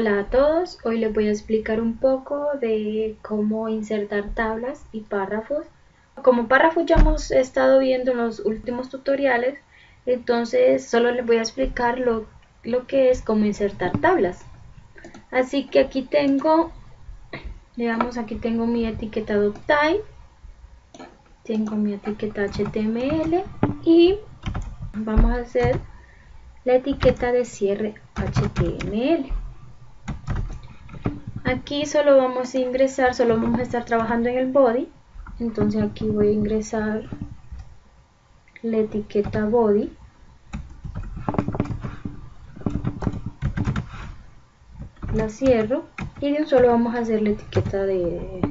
Hola a todos, hoy les voy a explicar un poco de cómo insertar tablas y párrafos. Como párrafos ya hemos estado viendo en los últimos tutoriales, entonces solo les voy a explicar lo, que es cómo insertar tablas. Así que aquí tengo, digamos aquí tengo mi etiquetado type, tengo mi etiqueta HTML y vamos a hacer la etiqueta de cierre HTML. Aquí solo vamos a ingresar, solo vamos a estar trabajando en el body. Entonces aquí voy a ingresar la etiqueta body. La cierro y de un solo vamos a hacer la etiqueta de,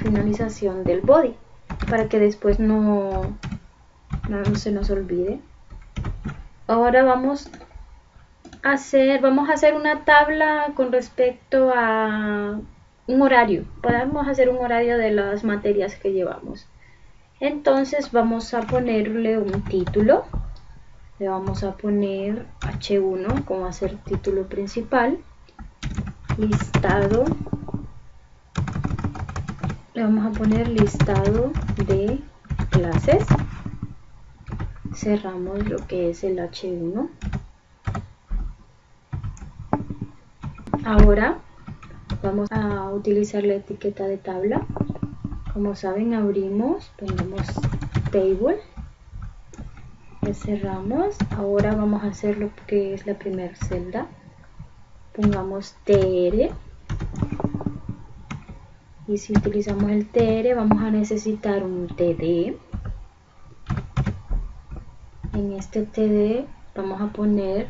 finalización del body para que después no, no se nos olvide. Ahora vamos hacer, vamos a hacer una tabla con respecto a un horario. Podemos hacer un horario de las materias que llevamos. Entonces vamos a ponerle un título. Le vamos a poner H1 como a ser título principal. Listado. Le vamos a poner listado de clases. Cerramos lo que es el H1. Ahora vamos a utilizar la etiqueta de tabla. Como saben, abrimos, ponemos table, le cerramos. Ahora vamos a hacer lo que es la primera celda. Pongamos tr. Y si utilizamos el tr, vamos a necesitar un td. En este td vamos a poner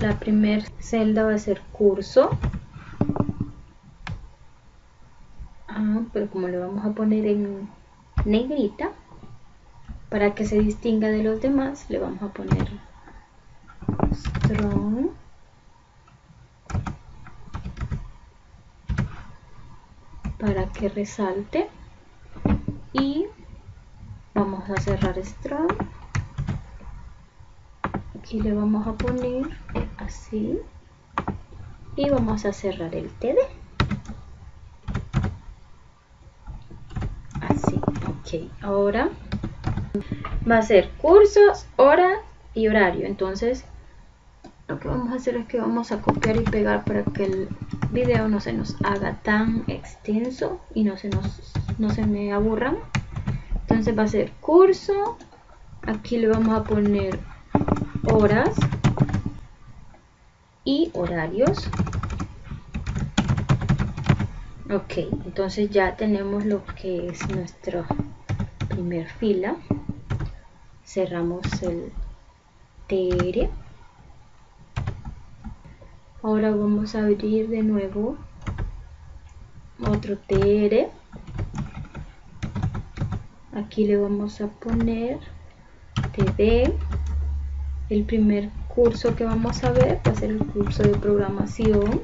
la primera celda va a ser curso. Ah, pero como le vamos a poner en negrita para que se distinga de los demás le vamos a poner strong. Para que resalte. Y vamos a cerrar strong. Aquí le vamos a poner así. Y vamos a cerrar el TD así ok ahora va a ser cursos hora y horario. Entonces lo que vamos a hacer es que vamos a copiar y pegar para que el video no se nos haga tan extenso y no se nos no se me aburran. Entonces va a ser curso. Aquí le vamos a poner horas y horarios. Ok, entonces ya tenemos lo que es nuestra primer fila. Cerramos el TR. Ahora vamos a abrir de nuevo otro TR. Aquí le vamos a poner TD. El primer curso que vamos a ver va a ser el curso de programación.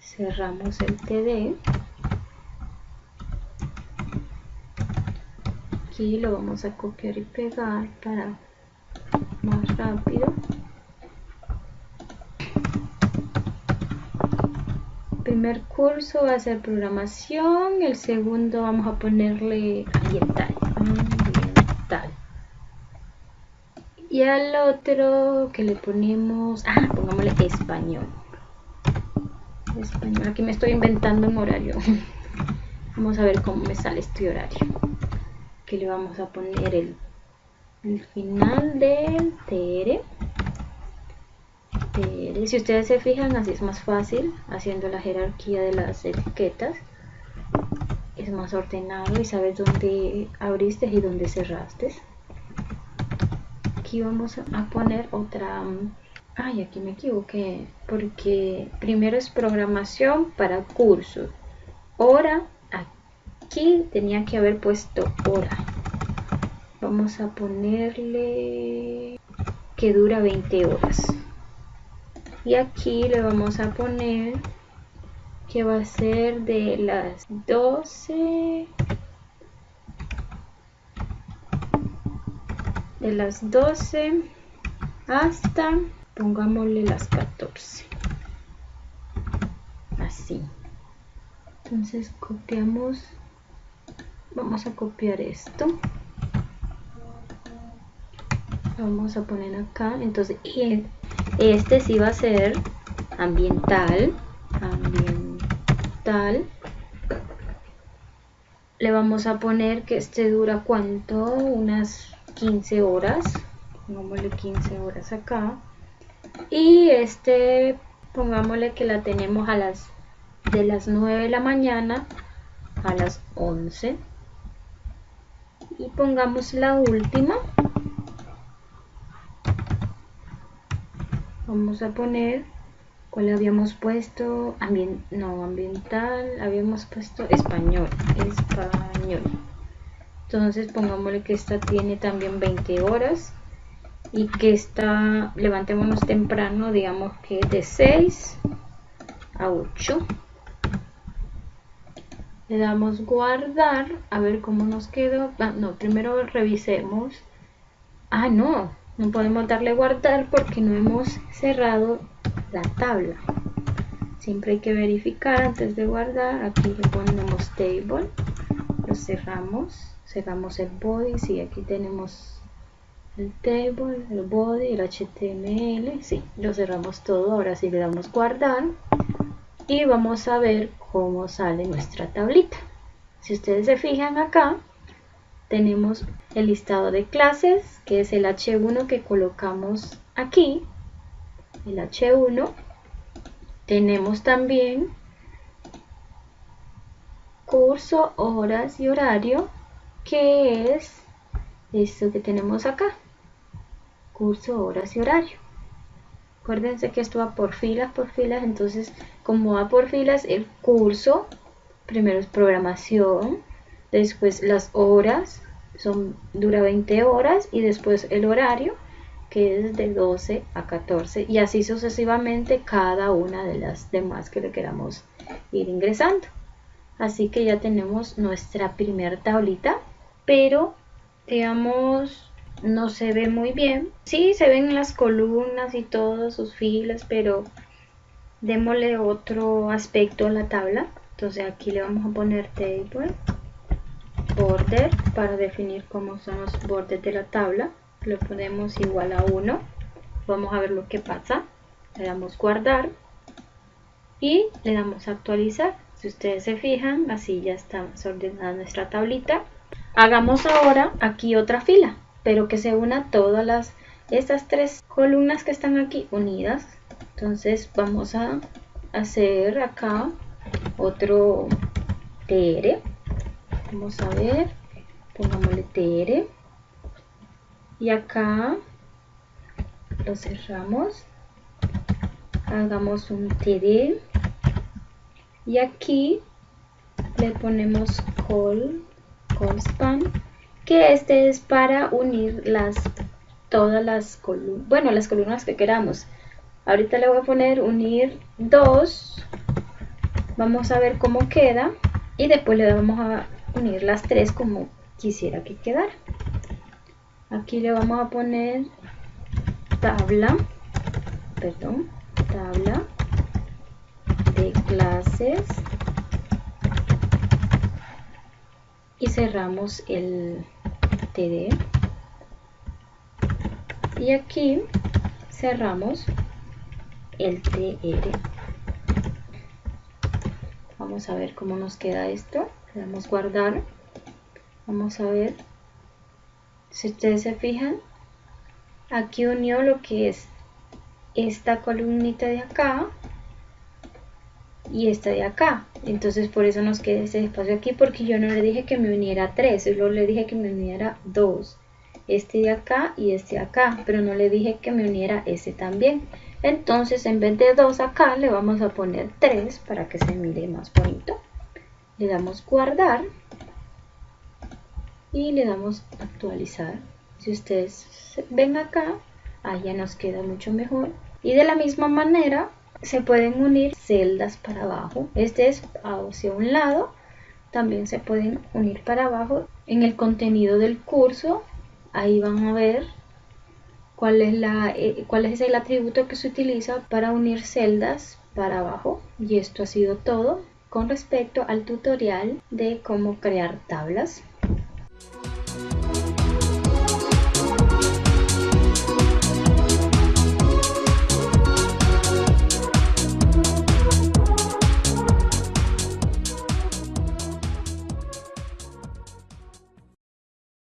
Cerramos el TD. Aquí lo vamos a copiar y pegar para más rápido. Primer curso va a ser programación, el segundo vamos a ponerle ambiental. Y al otro que le ponemos, ah, pongámosle español. Aquí me estoy inventando un horario. Vamos a ver cómo me sale este horario. Que le vamos a poner el, el final del TR. TR. Si ustedes se fijan, así es más fácil, haciendo la jerarquía de las etiquetas. Es más ordenado y sabes dónde abriste y dónde cerraste aquí vamos a poner otra ay aquí me equivoqué porque primero es programación para cursos. Hora aquí tenía que haber puesto hora. Vamos a ponerle que dura 20 horas. Y aquí le vamos a poner que va a ser de las 12 de las 12 hasta pongámosle las 14 así. Entonces copiamos. Vamos a copiar esto. Vamos a poner acá. Entonces este sí va a ser ambiental. Ambiental. Le vamos a poner que este dura cuánto unas 15 horas pongámosle 15 horas acá. Y este pongámosle que la tenemos a las de las 9 de la mañana a las 11 y pongamos la última. Vamos a poner cuál habíamos puesto no ambiental habíamos puesto español español entonces pongámosle que esta tiene también 20 horas y que esta levantémonos temprano digamos que de 6 a 8 le damos guardar a ver cómo nos quedó. Ah, no primero revisemos. Ah no no podemos darle guardar porque no hemos cerrado la tabla. Siempre hay que verificar antes de guardar. Aquí le ponemos table lo cerramos cerramos el body si aquí tenemos el table el body el html sí lo cerramos todo ahora sí le damos guardar y vamos a ver cómo sale nuestra tablita. Si ustedes se fijan acá, tenemos el listado de clases, que es el H1 que colocamos aquí, el H1. Tenemos también curso, horas y horario, que es esto que tenemos acá, curso, horas y horario. Acuérdense que esto va por filas, por filas, entonces como va por filas el curso, primero es programación, después las horas, son dura 20 horas y después el horario que es de 12 a 14 y así sucesivamente cada una de las demás que le queramos ir ingresando. Así que ya tenemos nuestra primera tablita, pero digamos no se ve muy bien. Sí, se ven las columnas y todas sus filas, pero démosle otro aspecto a la tabla. Entonces aquí le vamos a poner table, border, para definir cómo son los bordes de la tabla. Le ponemos igual a 1. Vamos a ver lo que pasa. Le damos guardar y le damos actualizar. Si ustedes se fijan, así ya está ordenada nuestra tablita. Hagamos ahora aquí otra fila pero que se una todas las estas tres columnas que están aquí unidas. Entonces vamos a hacer acá otro tr vamos a ver pongámosle tr y acá lo cerramos. Hagamos un td y aquí le ponemos call call span que este es para unir las todas las columnas, bueno, las columnas que queramos. Ahorita le voy a poner unir dos, vamos a ver cómo queda y después le vamos a unir las tres como quisiera que quedara. Aquí le vamos a poner tabla, perdón, tabla de clases y cerramos el TD y aquí cerramos el TR vamos a ver cómo nos queda esto. Le damos guardar. Vamos a ver. Si ustedes se fijan aquí unió lo que es esta columnita de acá y esta de acá. Entonces por eso nos queda ese espacio aquí porque yo no le dije que me uniera 3, solo le dije que me uniera 2. Este de acá y este de acá, pero no le dije que me uniera ese también. Entonces en vez de 2 acá le vamos a poner 3 para que se mire más bonito. Le damos guardar y le damos actualizar. Si ustedes ven acá, allá nos queda mucho mejor. Y de la misma manera se pueden unir celdas para abajo. Este es hacia un lado. También se pueden unir para abajo. En el contenido del curso, ahí van a ver cuál es, la, eh, cuál es el atributo que se utiliza para unir celdas para abajo. Y esto ha sido todo con respecto al tutorial de cómo crear tablas.